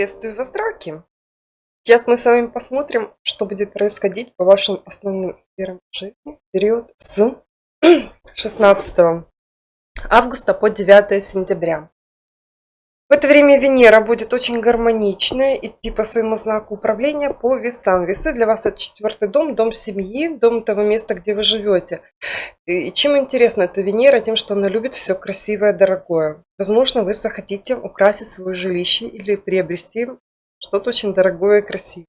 Приветствую вас, драки! Сейчас мы с вами посмотрим, что будет происходить по вашим основным сферам жизни в период с 16 августа по 9 сентября. В это время Венера будет очень гармоничная, идти по своему знаку управления по весам. Весы для вас это четвертый дом, дом семьи, дом того места, где вы живете. И чем интересна эта Венера? Тем, что она любит все красивое, дорогое. Возможно, вы захотите украсить свое жилище или приобрести что-то очень дорогое и красивое.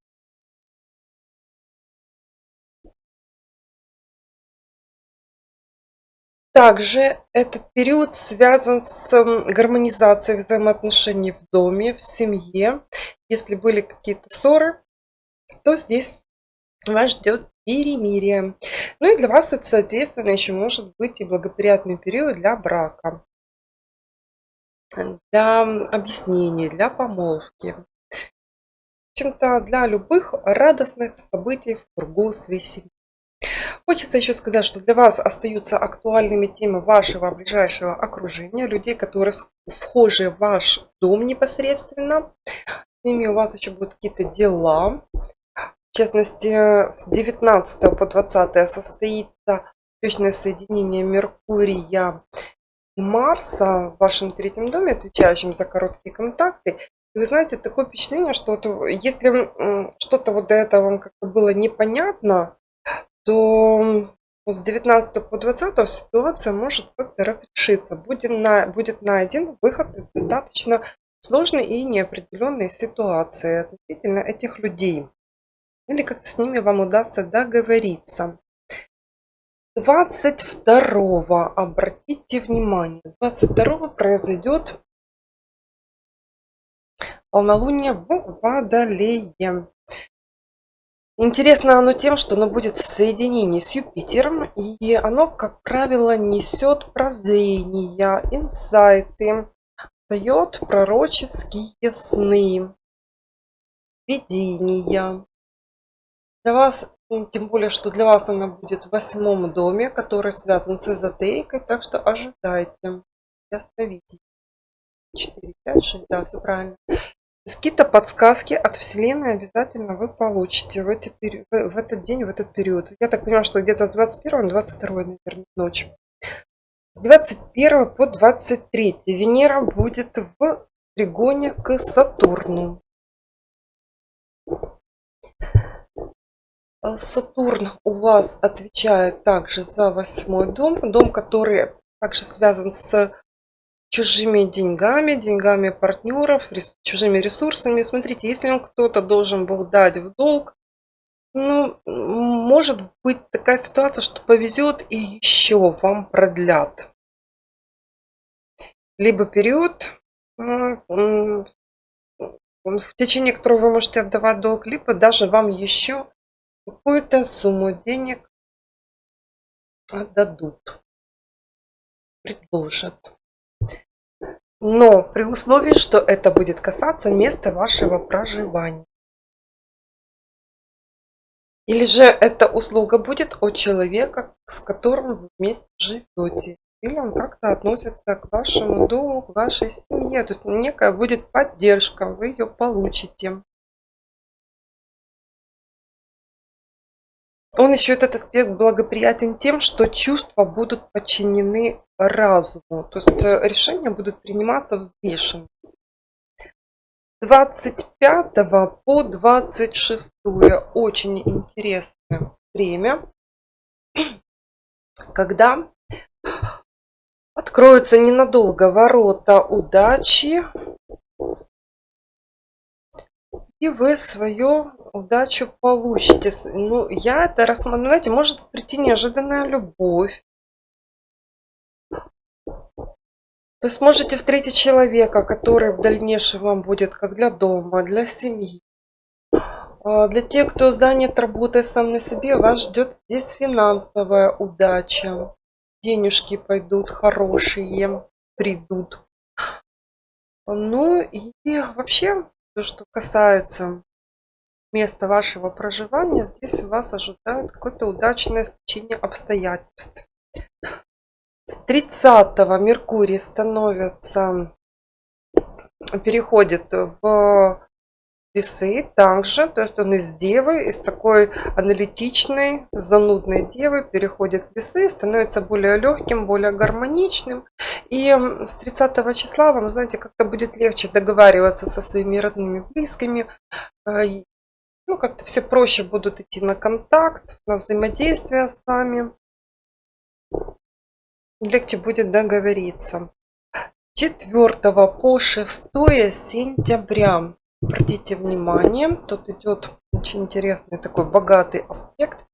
Также этот период связан с гармонизацией взаимоотношений в доме, в семье. Если были какие-то ссоры, то здесь вас ждет перемирие. Ну и для вас это, соответственно, еще может быть и благоприятный период для брака, для объяснений, для помолвки. В общем-то, для любых радостных событий в кругу своей семьи. Хочется еще сказать, что для вас остаются актуальными темы вашего ближайшего окружения, людей, которые вхожи в ваш дом непосредственно. С ними у вас еще будут какие-то дела. В частности, с 19 по 20 состоится точное соединение Меркурия и Марса в вашем третьем доме, отвечающем за короткие контакты. И вы знаете, такое впечатление, что вот, если что-то вот до этого вам как-то было непонятно, то с 19 по 20 ситуация может как-то разрешиться. Будет, на, будет найден выход из достаточно сложной и неопределенной ситуации относительно этих людей. Или как-то с ними вам удастся договориться. 22 обратите внимание, 22 произойдет полнолуние в Водолее. Интересно оно тем, что оно будет в соединении с Юпитером, и оно, как правило, несет прозрения, инсайты, дает пророческие сны, видения. Для вас, ну, тем более, что для вас она будет в восьмом доме, который связан с эзотерикой, так что ожидайте. Остановите. 4, 5, 6, да, все правильно. Какие-то подсказки от Вселенной обязательно вы получите в, эти, в этот день, в этот период. Я так понимаю, что где-то с 21 на 22, наверное, ночь. С 21 по 23 Венера будет в тригоне к Сатурну. Сатурн у вас отвечает также за восьмой дом, дом, который также связан с чужими деньгами, деньгами партнеров, чужими ресурсами. Смотрите, если он кто-то должен был дать в долг, ну, может быть такая ситуация, что повезет и еще вам продлят. Либо период, в течение которого вы можете отдавать долг, либо даже вам еще какую-то сумму денег отдадут, предложат. Но при условии, что это будет касаться места вашего проживания. Или же эта услуга будет от человека, с которым вы вместе живете. Или он как-то относится к вашему дому, к вашей семье. То есть некая будет поддержка, вы ее получите. Он еще этот аспект благоприятен тем, что чувства будут подчинены разуму. То есть э, решения будут приниматься взвешенно. 25 по 26 очень интересное время, когда откроются ненадолго ворота удачи, и вы свою удачу получите. Ну, я это рассматриваю, знаете, может прийти неожиданная любовь. То есть можете встретить человека, который в дальнейшем вам будет как для дома, для семьи. А, для тех, кто занят работой сам на себе, вас ждет здесь финансовая удача. Денежки пойдут хорошие, придут. Ну и вообще, то, что касается места вашего проживания, здесь вас ожидает какое-то удачное стечение обстоятельств. С 30 Меркурий становится, переходит в весы также, то есть он из девы, из такой аналитичной, занудной девы переходит в весы, становится более легким, более гармоничным. И с 30 числа вам, знаете, как-то будет легче договариваться со своими родными, близкими. Э, ну, как-то все проще будут идти на контакт, на взаимодействие с вами. Легче будет договориться. 4 по 6 сентября Обратите внимание, тут идет очень интересный такой богатый аспект.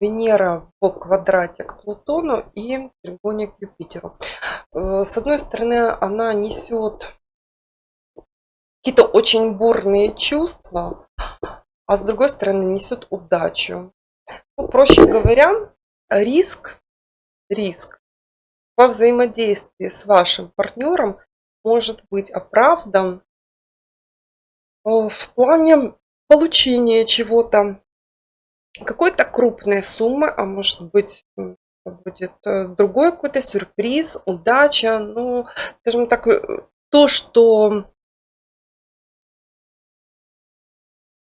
Венера в квадрате к Плутону и треугольник к Юпитеру. Э, с одной стороны, она несет какие-то очень бурные чувства, а с другой стороны несет удачу. Ну, проще говоря, риск, риск во взаимодействии с вашим партнером может быть оправдан в плане получения чего-то, какой-то крупной суммы, а может быть будет э, другой какой-то сюрприз, удача, ну, скажем так, э, то, что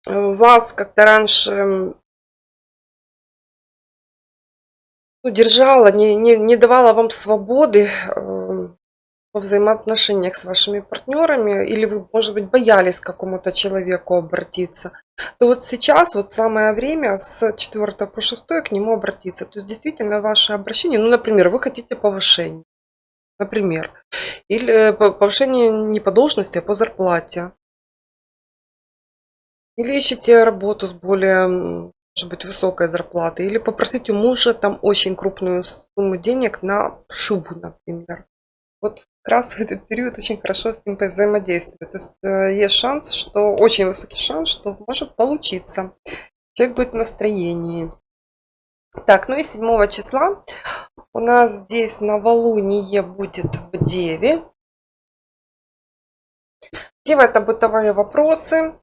вас как-то раньше ну, держала, не, не, не давала вам свободы, во взаимоотношениях с вашими партнерами, или вы, может быть, боялись к какому-то человеку обратиться, то вот сейчас вот самое время с 4 по 6 к нему обратиться. То есть действительно ваше обращение, ну, например, вы хотите повышения, например, или повышение не по должности, а по зарплате. Или ищете работу с более, может быть, высокой зарплатой. Или попросите у мужа там очень крупную сумму денег на шубу, например. Вот как раз в этот период очень хорошо с ним взаимодействовать. То есть э, есть шанс, что очень высокий шанс, что может получиться. Человек будет в настроении. Так, ну и 7 числа у нас здесь новолуние будет в Деве. Дева это бытовые вопросы,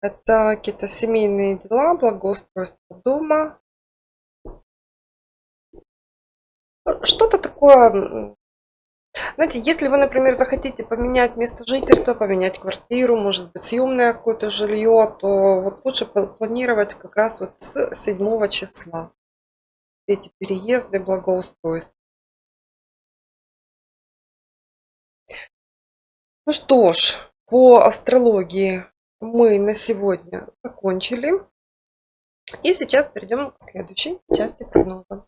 это какие-то семейные дела, благоустройство дома. Что-то такое знаете, если вы, например, захотите поменять место жительства, поменять квартиру, может быть, съемное какое-то жилье, то вот лучше планировать как раз вот с 7 числа эти переезды, благоустройства. Ну что ж, по астрологии мы на сегодня закончили. И сейчас перейдем к следующей части прогноза.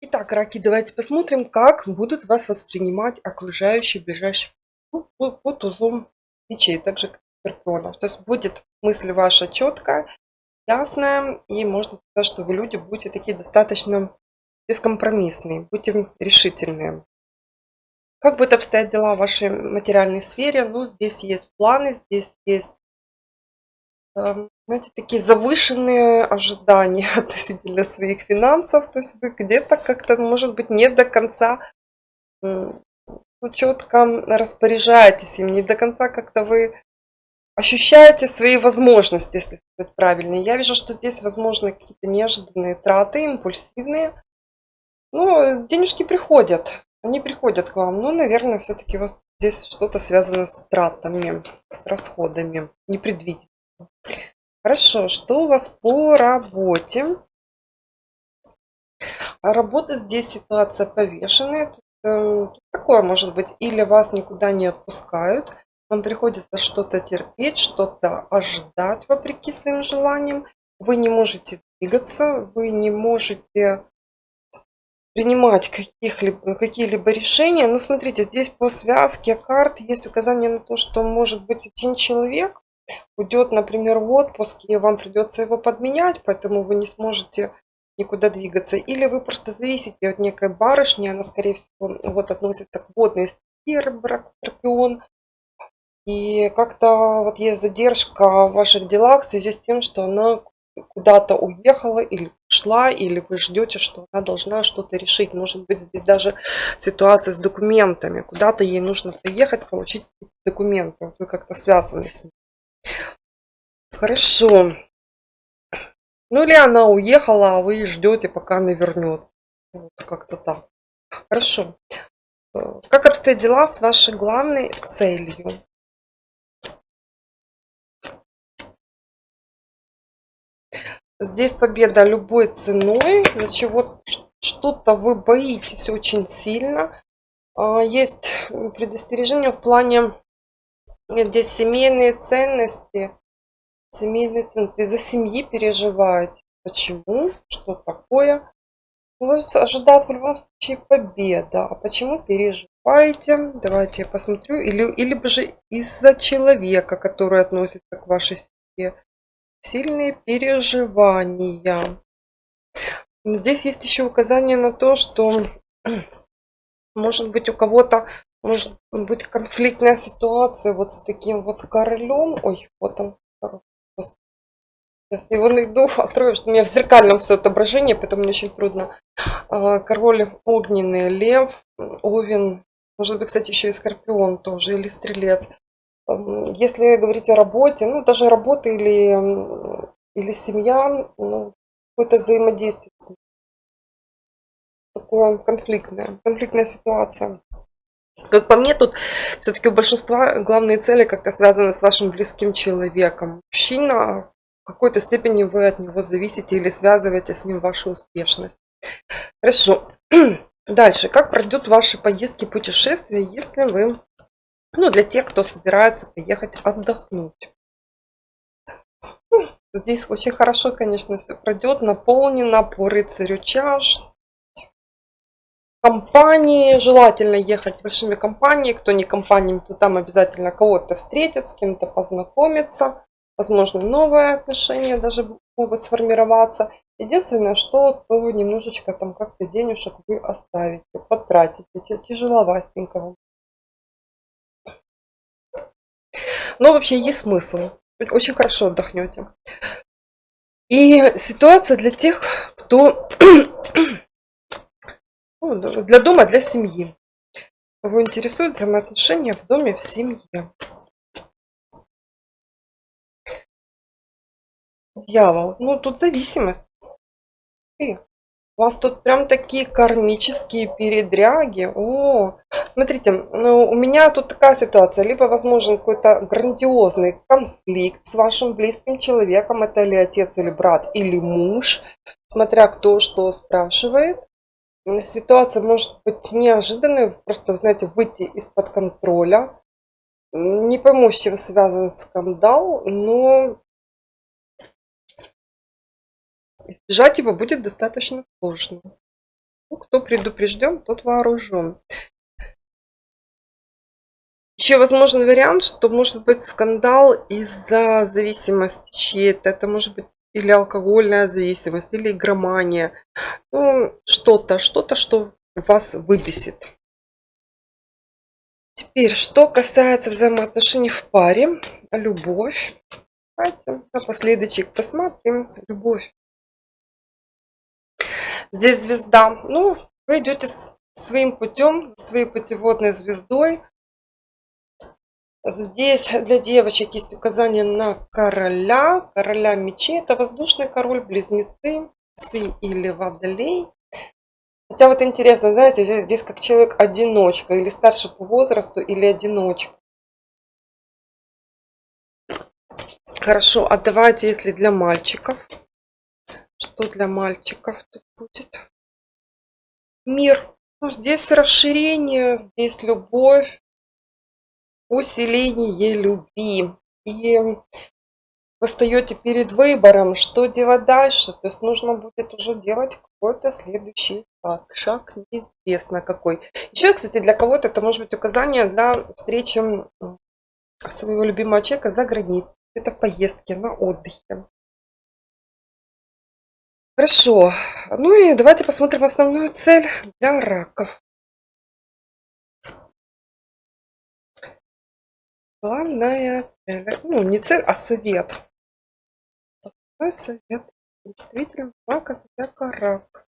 Итак, раки, давайте посмотрим, как будут вас воспринимать окружающие ближайшие ну, под узлом мечей, так же как скорпионов. То есть будет мысль ваша четкая, ясная, и можно сказать, что вы люди будете такие достаточно бескомпромиссные, будьте решительные. Как будут обстоять дела в вашей материальной сфере? Ну, здесь есть планы, здесь есть знаете, такие завышенные ожидания относительно своих финансов. То есть вы где-то как-то, может быть, не до конца ну, четко распоряжаетесь им, не до конца как-то вы ощущаете свои возможности, если сказать правильно. Я вижу, что здесь возможны какие-то неожиданные траты, импульсивные. Ну, денежки приходят, они приходят к вам. Но, наверное, все-таки у вас здесь что-то связано с тратами, с расходами, непредвиденными. Хорошо, что у вас по работе? Работа здесь ситуация повешенная. Э, такое может быть, или вас никуда не отпускают, вам приходится что-то терпеть, что-то ожидать вопреки своим желаниям. Вы не можете двигаться, вы не можете принимать каких-либо, какие-либо решения. Но смотрите, здесь по связке карт есть указание на то, что может быть один человек, уйдет, например, в отпуск, и вам придется его подменять, поэтому вы не сможете никуда двигаться. Или вы просто зависите от некой барышни, она, скорее всего, вот относится к водной стихии, брак, скорпион. И как-то вот есть задержка в ваших делах в связи с тем, что она куда-то уехала или ушла, или вы ждете, что она должна что-то решить. Может быть, здесь даже ситуация с документами. Куда-то ей нужно приехать, получить документы. Вы как-то связаны с ней. Хорошо. Ну или она уехала, а вы ждете, пока она вернется. Вот как-то так. Хорошо. Э, как обстоят дела с вашей главной целью? Здесь победа любой ценой, за чего что-то вы боитесь очень сильно. А, есть предостережение в плане здесь семейные ценности, семейные ценности, за семьи переживаете. Почему? Что такое? Вас ожидает в любом случае победа. А почему переживаете? Давайте я посмотрю. Или, или же из-за человека, который относится к вашей семье. Сильные переживания. Но здесь есть еще указание на то, что может быть у кого-то может быть конфликтная ситуация вот с таким вот королем. Ой, вот он. Сейчас его найду, открою, что у меня в зеркальном все отображение, поэтому мне очень трудно. А, король огненный, лев, овен, может быть, кстати, еще и скорпион тоже, или стрелец. Если говорить о работе, ну, даже работа или, или семья, ну, какое-то взаимодействие. Такое конфликтная, конфликтная ситуация. Как по мне, тут все-таки у большинства главные цели как-то связаны с вашим близким человеком. Мужчина, какой-то степени вы от него зависите или связываете с ним вашу успешность. Хорошо. Дальше. Как пройдут ваши поездки, путешествия, если вы... Ну, для тех, кто собирается поехать отдохнуть. Здесь очень хорошо, конечно, все пройдет. Наполнено по рыцарю чаш. Компании. Желательно ехать большими компаниями. Кто не компаниями, то там обязательно кого-то встретит, с кем-то познакомиться возможно, новые отношения даже могут сформироваться. Единственное, что то немножечко там как-то денежек вы оставите, потратите, тяжеловастенько вам. Но вообще есть смысл. Очень хорошо отдохнете. И ситуация для тех, кто для дома, для семьи. Его интересуют взаимоотношения в доме, в семье. Дьявол. Ну, тут зависимость. И у вас тут прям такие кармические передряги. О, смотрите, ну, у меня тут такая ситуация. Либо возможен какой-то грандиозный конфликт с вашим близким человеком. Это или отец, или брат, или муж. Смотря кто что спрашивает. Ситуация может быть неожиданной. Просто, знаете, выйти из-под контроля. Не пойму, с чем связан скандал, но Избежать его будет достаточно сложно. Ну, кто предупрежден, тот вооружен. Еще возможен вариант, что может быть скандал из-за зависимости чьей-то. Это может быть или алкогольная зависимость, или игромания. Ну, что-то, что-то, что вас выбесит. Теперь, что касается взаимоотношений в паре, любовь. Давайте напоследочек посмотрим. Любовь. Здесь звезда. Ну, вы идете своим путем, своей путеводной звездой. Здесь для девочек есть указание на короля. Короля мечей. Это воздушный король, близнецы, сы или водолей. Хотя вот интересно, знаете, здесь, здесь как человек одиночка, или старше по возрасту, или одиночка. Хорошо, а давайте, если для мальчиков. Что для мальчиков тут будет? Мир. Ну, здесь расширение, здесь любовь, усиление любви. И вы стоите перед выбором, что делать дальше. То есть нужно будет уже делать какой-то следующий шаг. Шаг неизвестно какой. Еще, кстати, для кого-то это может быть указание для встречи своего любимого человека за границей. Это в поездке, на отдыхе. Хорошо. Ну и давайте посмотрим основную цель для раков. Главная цель. Ну, не цель, а совет. Основной совет представителям рака, зодиака рак.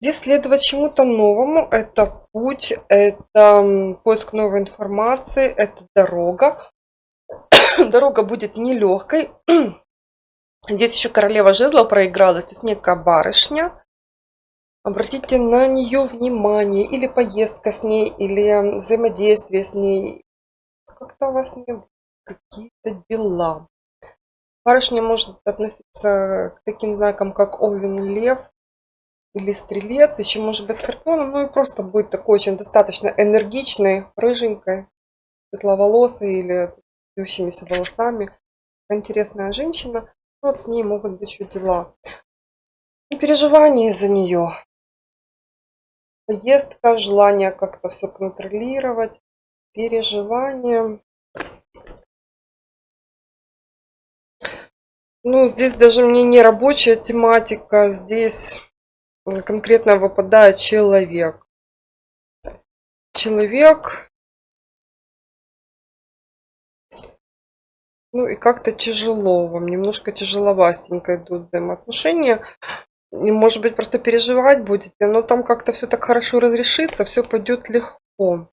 Здесь следовать чему-то новому. Это путь, это поиск новой информации, это дорога. Дорога будет нелегкой. Здесь еще королева жезлов проигралась, то есть некая барышня. Обратите на нее внимание, или поездка с ней, или взаимодействие с ней. Как-то у вас не какие-то дела. Барышня может относиться к таким знакам, как Овен, Лев или Стрелец, еще может быть Скорпион, ну и просто будет такой очень достаточно энергичной, рыженькой, светловолосой или вьющимися волосами. Интересная женщина. Вот с ней могут быть еще дела. И переживания из-за нее. Поездка, желание как-то все контролировать, переживания. Ну, здесь даже мне не рабочая тематика, здесь конкретно выпадает человек. Человек. Ну и как-то тяжело вам, немножко тяжеловастенько идут взаимоотношения. И, может быть, просто переживать будете, но там как-то все так хорошо разрешится, все пойдет легко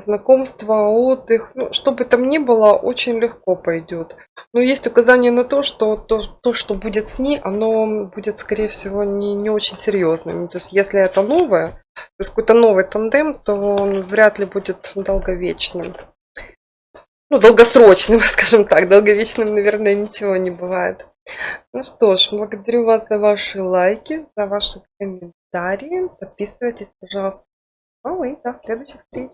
знакомство, отдых, ну, что бы там ни было, очень легко пойдет. Но есть указание на то, что то, то что будет с ней, оно будет, скорее всего, не, не очень серьезным. То есть, если это новое, то есть какой-то новый тандем, то он вряд ли будет долговечным. Ну, долгосрочным, скажем так. Долговечным, наверное, ничего не бывает. Ну что ж, благодарю вас за ваши лайки, за ваши комментарии. Подписывайтесь, пожалуйста. Ну и до следующих встреч.